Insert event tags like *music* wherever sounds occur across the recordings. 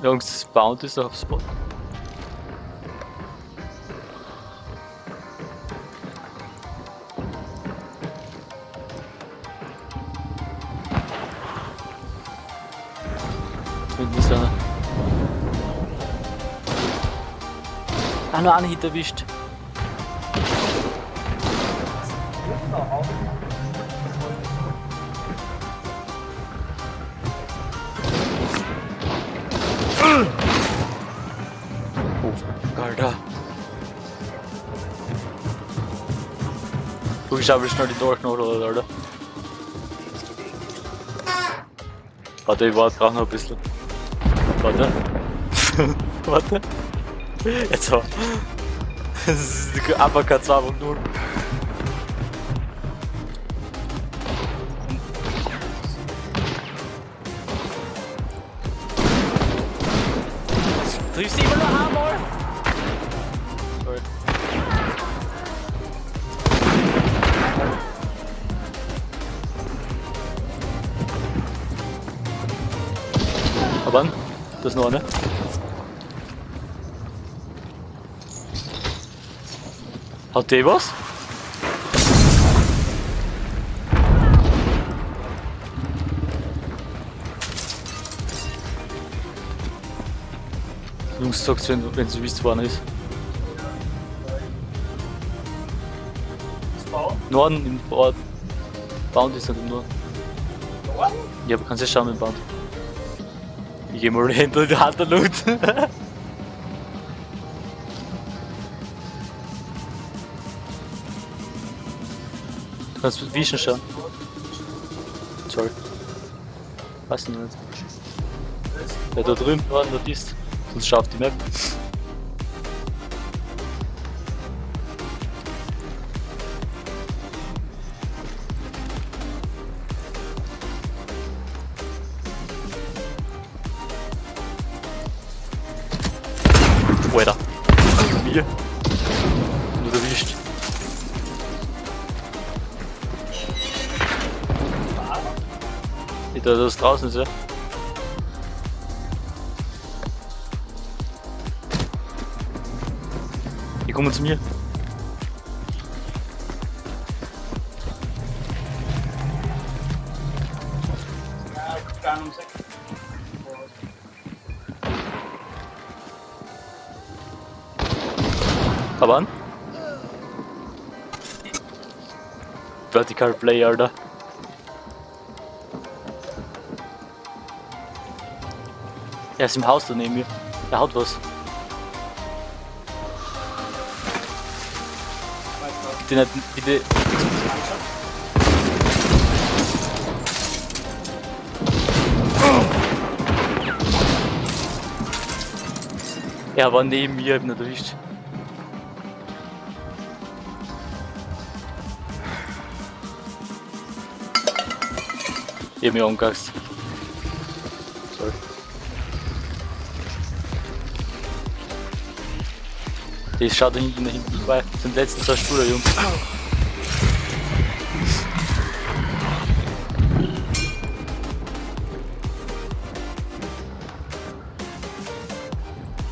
Jungs, Bound ist auf Spot. Ist einer. Ah, nur einen Hit erwischt. Oh, Alter. Du, ich habe schnell die Durchknochen, oder? Warte, ich warte gerade noch ein bisschen. Warte. *laughs* Warte. Jetzt so. *laughs* Das ist die Uppercut 2.0. Triffst du immer nur einmal? Sorry. Aber an, das ist noch eine. Hat der was? Sagt's, wenn, wisst, wo einer ist. Norden im Ort. Bound ist nicht im Norden. Ja, aber kannst ja schauen mit Bound. Ich geh mal *laughs* hinter die Hand der Loot. Du kannst Vision schauen. Sorry. Weiß nicht. Ja, da drüben war ein Notist. Sonst schau die Map. Weiter. Mir. Nur erwischt. Ich da das draußen ist, ja. Kommen zu mir. Aber an. Vertical Play, Alter. Er ist im Haus da neben mir. Er haut was. Bitte nicht, bitte. Er war neben mir, hab ihn erwischt. Ich hab mich angehast. Die schaut da hinten, hinten vorbei. Sind letzten zwei Spieler, Jungs.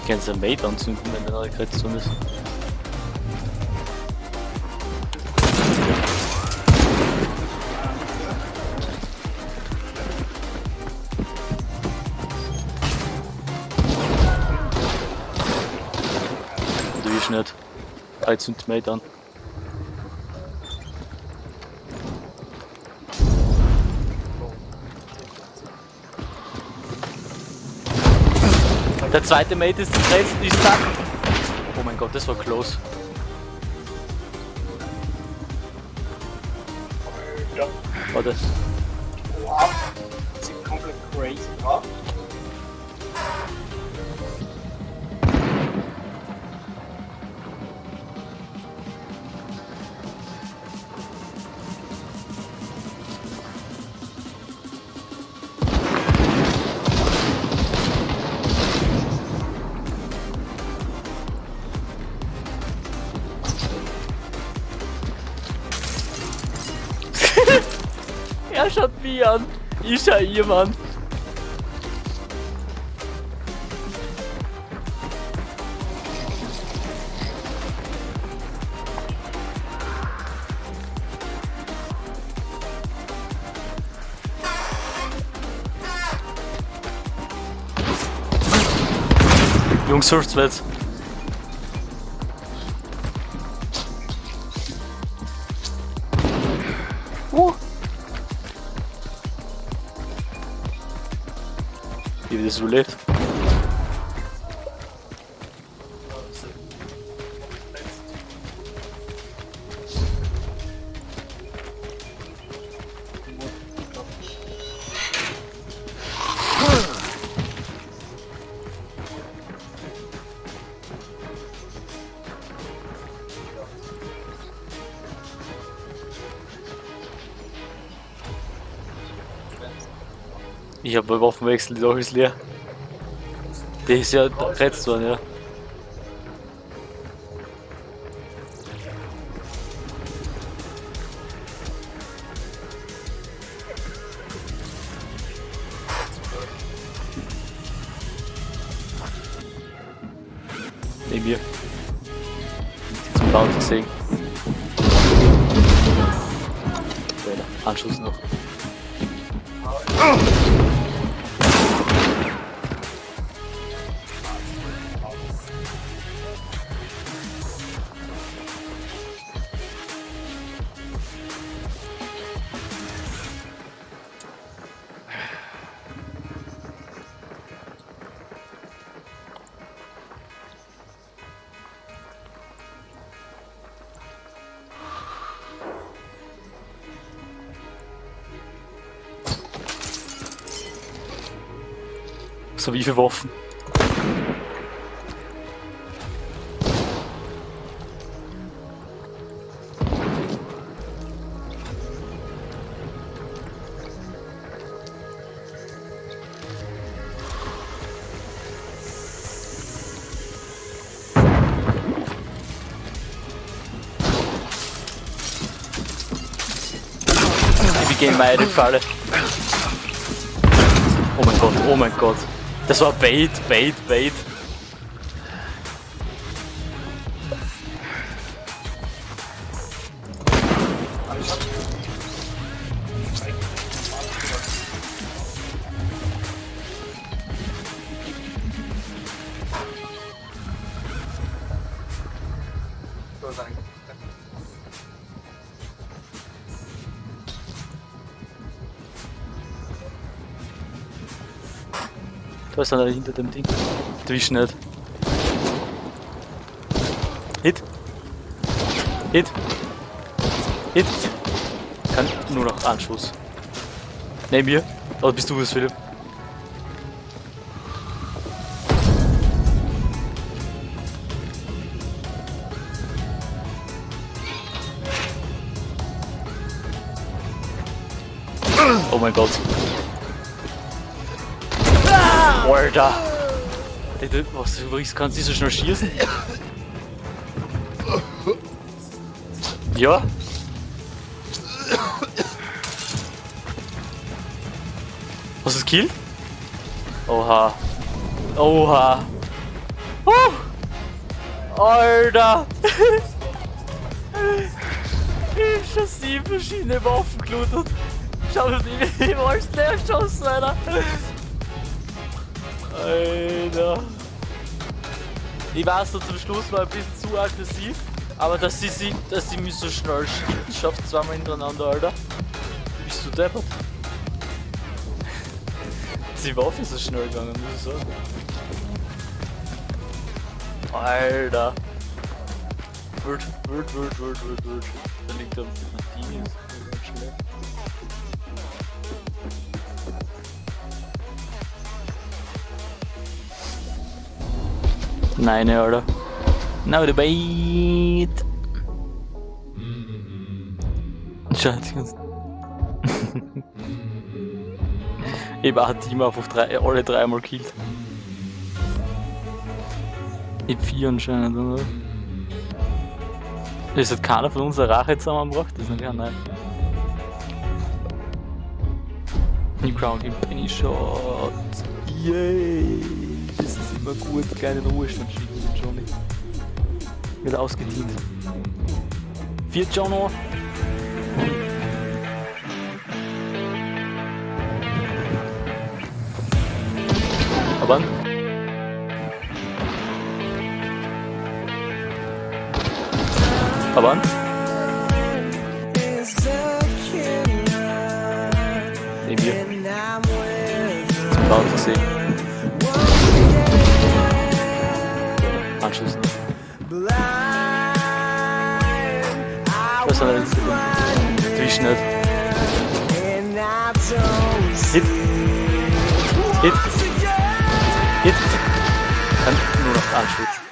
Kannst du einen Mate anzünden, wenn der neue Kreuzung ist? Willst nicht. Ich zünd Mate an. Der zweite Mate ist rechts, die stuck. Oh mein Gott, das war close. Ja. Warte. Wow. Das ist komplett crazy. Ja. er schaut mich an. Ich ja jemand. Jungs, hilft's mir jetzt. Wie das überlebt. Ich habe beim Waffenwechsel die Sache ist leer. Der ist ja geretzt worden, ja. Neben mir. Zum Laut sehen. Anschluss noch. So wie viele Waffen? Wir gehen mal in Falle. Oh mein Gott, oh mein Gott. Das war Bait, Bait, Bait. Da ist einer hinter dem Ding. Erwisch nicht. Hit. Hit. Hit. Kann nur noch Anschuss. Neben mir. Oder bist du es, Philipp? Oh mein Gott. Alter! Was, du übrigens kannst nicht so schnell schießen? Ja? Was ist Kill? Oha. Oha. Uh. Alter! ich schon sieben verschiedene Waffen gelootet. Schau die, die alles leer geschossen, Alter. Alter. Ich weiß, so zum Schluss war ein bisschen zu aggressiv, aber dass sie, sie, dass sie mich so schnell sch- schafft, zweimal hintereinander, Alter. Bist du deppert? Die Waffe ist so schnell gegangen, muss ich sagen. Alter. Wild, wild, wild, wild, wild, wild. Da liegt am Ding ist ganz schnell. Nein, Alter. Now the bait. Scheiße. ich war ein Team einfach drei, alle dreimal killt. Ich vier anscheinend, oder? Ist hat keiner von uns eine Rache zusammengebracht? Das ist nicht nein. New Crown Penny Shot. Yay! immer gut kleinen Ruhestand schieben, den Johnny. Wird ausgedient. Vier Johnno. Aber Aber Neben dir. Bauen sehen. Sehen. Anschließend. Was soll das denn? Wie schnell? Hit. Hit. Hit. Dann nur noch anschließen.